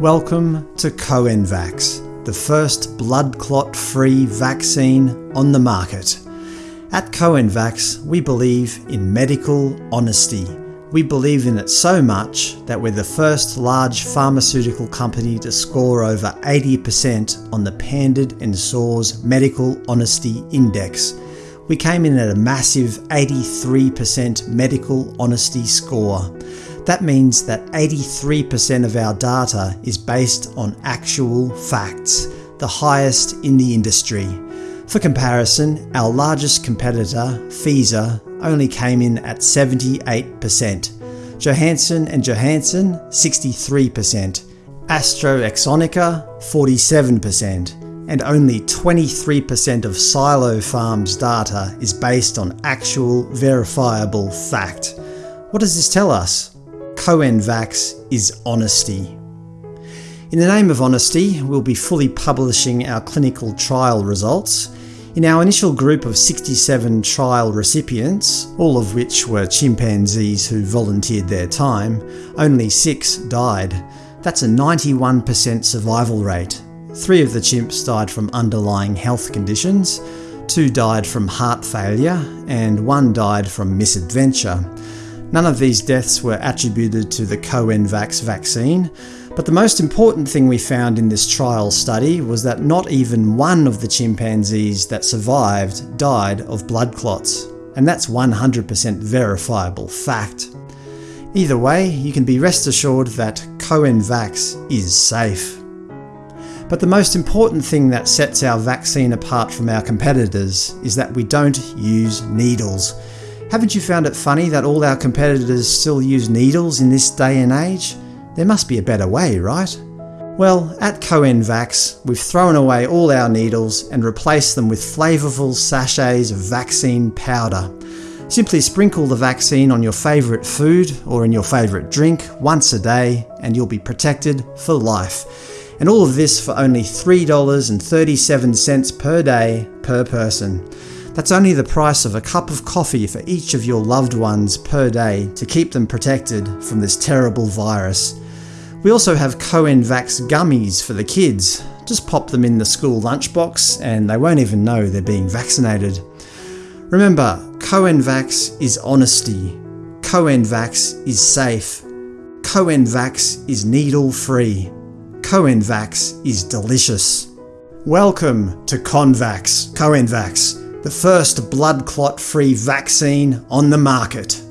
Welcome to Coenvax, the first blood clot-free vaccine on the market. At Coenvax, we believe in medical honesty. We believe in it so much that we're the first large pharmaceutical company to score over 80% on the Pandit and Soars Medical Honesty Index. We came in at a massive 83% medical honesty score. That means that 83% of our data is based on actual facts, the highest in the industry. For comparison, our largest competitor, Pfizer, only came in at 78%, Johansen and Johansen 63%, AstraZeneca 47%, and only 23% of Sinopharm's data is based on actual verifiable fact. What does this tell us? Coenvax is honesty. In the name of honesty, we'll be fully publishing our clinical trial results. In our initial group of 67 trial recipients, all of which were chimpanzees who volunteered their time, only six died. That's a 91% survival rate. Three of the chimps died from underlying health conditions, two died from heart failure, and one died from misadventure. None of these deaths were attributed to the Coenvax vaccine, but the most important thing we found in this trial study was that not even one of the chimpanzees that survived died of blood clots, and that's 100% verifiable fact. Either way, you can be rest assured that Coenvax is safe. But the most important thing that sets our vaccine apart from our competitors is that we don't use needles. Haven't you found it funny that all our competitors still use needles in this day and age? There must be a better way, right? Well, at Coenvax, we've thrown away all our needles and replaced them with flavourful sachets of vaccine powder. Simply sprinkle the vaccine on your favourite food or in your favourite drink once a day and you'll be protected for life. And all of this for only $3.37 per day per person. That's only the price of a cup of coffee for each of your loved ones per day to keep them protected from this terrible virus. We also have Coenvax gummies for the kids. Just pop them in the school lunchbox and they won't even know they're being vaccinated. Remember, Coenvax is honesty. Coenvax is safe. Coenvax is needle-free. Coenvax is delicious. Welcome to Convax, Coenvax, the first blood clot free vaccine on the market.